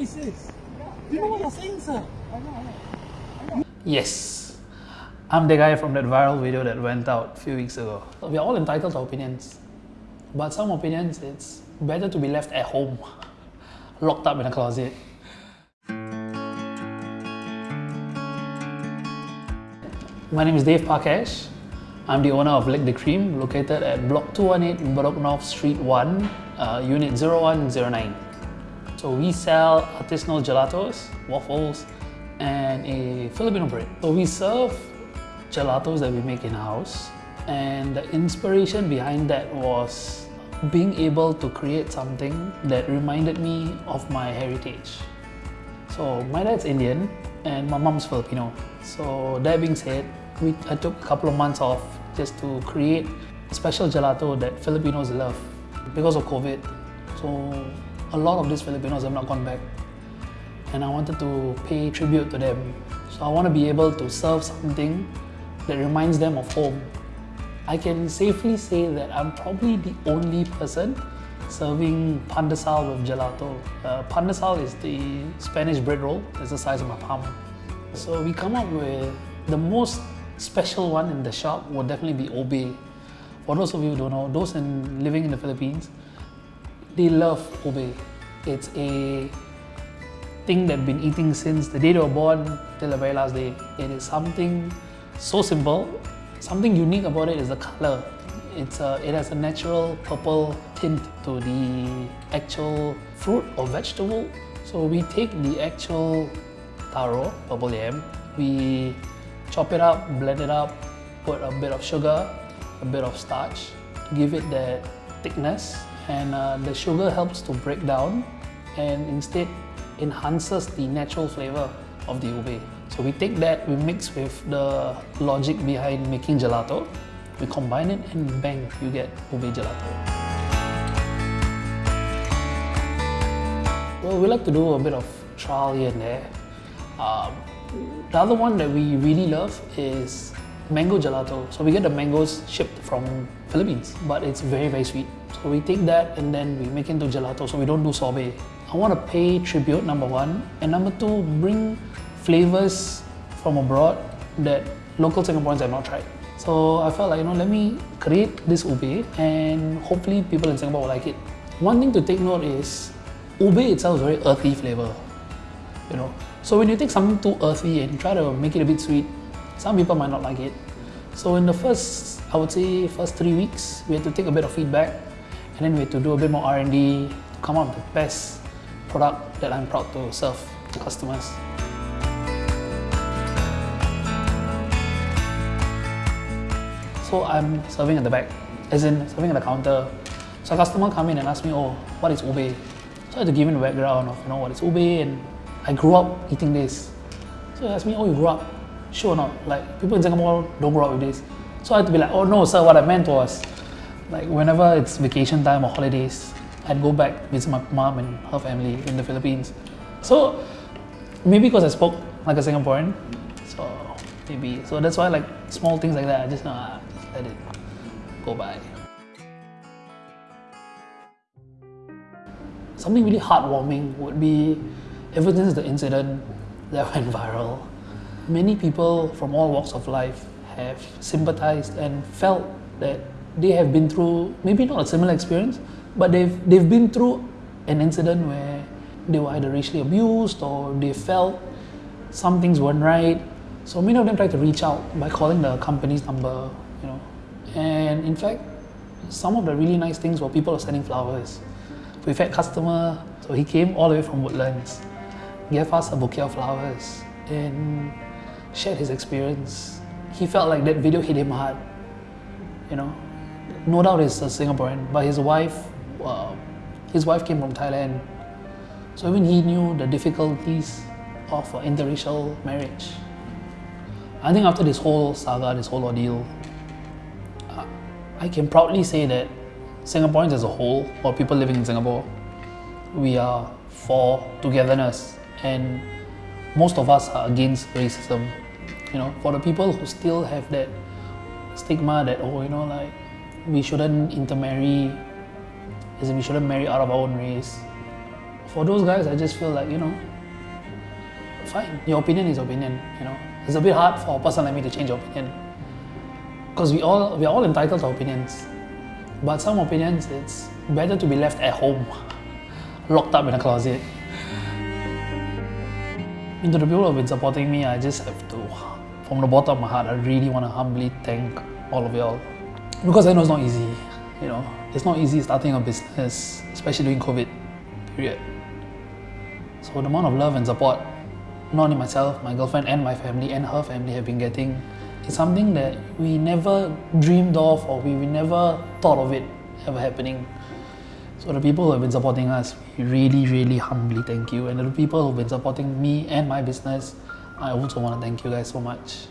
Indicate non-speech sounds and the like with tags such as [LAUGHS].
racist. You know what you're saying, sir? Yes, I'm the guy from that viral video that went out a few weeks ago. We are all entitled to opinions, but some opinions it's better to be left at home, [LAUGHS] locked up in a closet. My name is Dave Parkash. I'm the owner of Lick the Cream, located at Block 218 Bedok North Street 1, uh, Unit 0109. So we sell artisanal gelatos, waffles, and a Filipino bread. So we serve gelatos that we make in-house, and the inspiration behind that was being able to create something that reminded me of my heritage. So my dad's Indian and my mom's Filipino. So that being said, we, I took a couple of months off just to create a special gelato that Filipinos love because of COVID. So a lot of these Filipinos have not gone back and I wanted to pay tribute to them. So I want to be able to serve something that reminds them of home. I can safely say that I'm probably the only person serving pandesal with gelato. Uh, pandesal is the Spanish bread roll, it's the size of my palm. So we come up with the most special one in the shop would definitely be ube. For those of you who don't know, those in, living in the Philippines, they love ube. It's a thing they've been eating since the day they were born till the very last day. It is something so simple. Something unique about it is the color. It's a, it has a natural purple tint to the actual fruit or vegetable. So we take the actual taro, purple yam, we chop it up, blend it up, put a bit of sugar, a bit of starch give it that thickness and uh, the sugar helps to break down and instead enhances the natural flavor of the ube. So we take that, we mix with the logic behind making gelato, we combine it and bang, you get ube gelato. Well, we like to do a bit of trial here and there. Um, the other one that we really love is mango gelato. So we get the mangoes shipped from Philippines, but it's very, very sweet. So we take that and then we make into gelato, so we don't do sorbet. I want to pay tribute, number one, and number two, bring flavors from abroad that local Singaporeans have not tried. So I felt like, you know, let me create this ube and hopefully people in Singapore will like it. One thing to take note is ube itself is very earthy flavor, you know. So when you take something too earthy and try to make it a bit sweet, some people might not like it. So in the first, I would say, first three weeks, we had to take a bit of feedback and then we had to do a bit more R&D to come up with the best product that I'm proud to serve to customers. So I'm serving at the back, as in serving at the counter. So a customer come in and ask me, oh, what is ube? So I had to give him the background of, you know, what is ube and I grew up eating this. So he asked me, oh, you grew up? Sure or not? Like, people in Singapore don't grow up with this. So I had to be like, oh no, sir, what I meant was, like, whenever it's vacation time or holidays, I'd go back visit my mom and her family in the Philippines. So maybe because I spoke like a Singaporean, so maybe so that's why like small things like that I just, uh, just let it go by. Something really heartwarming would be ever since the incident that [LAUGHS] went viral, many people from all walks of life have sympathized and felt that they have been through maybe not a similar experience, but they've, they've been through an incident where they were either racially abused or they felt some things weren't right. So many of them tried to reach out by calling the company's number, you know. And in fact, some of the really nice things were people sending flowers. We've had customer, so he came all the way from Woodlands, gave us a bouquet of flowers and shared his experience. He felt like that video hit him hard, you know. No doubt he's a Singaporean, but his wife uh, his wife came from Thailand. So even he knew the difficulties of uh, interracial marriage. I think after this whole saga, this whole ordeal, uh, I can proudly say that Singaporeans as a whole, or people living in Singapore, we are for togetherness and most of us are against racism. You know, for the people who still have that stigma that, oh, you know, like, we shouldn't intermarry as we shouldn't marry out of our own race. for those guys, I just feel like, you know, fine, your opinion is opinion, you know. It's a bit hard for a person like me to change opinion. Because we all we're all entitled to opinions. But some opinions it's better to be left at home, [LAUGHS] locked up in a closet. To the people who have been supporting me, I just have to from the bottom of my heart, I really want to humbly thank all of y'all. Because I know it's not easy, you know. It's not easy starting a business, especially during COVID, period. So the amount of love and support not only myself, my girlfriend and my family and her family have been getting is something that we never dreamed of or we, we never thought of it ever happening. So the people who have been supporting us, we really, really humbly thank you. And the people who have been supporting me and my business, I also want to thank you guys so much.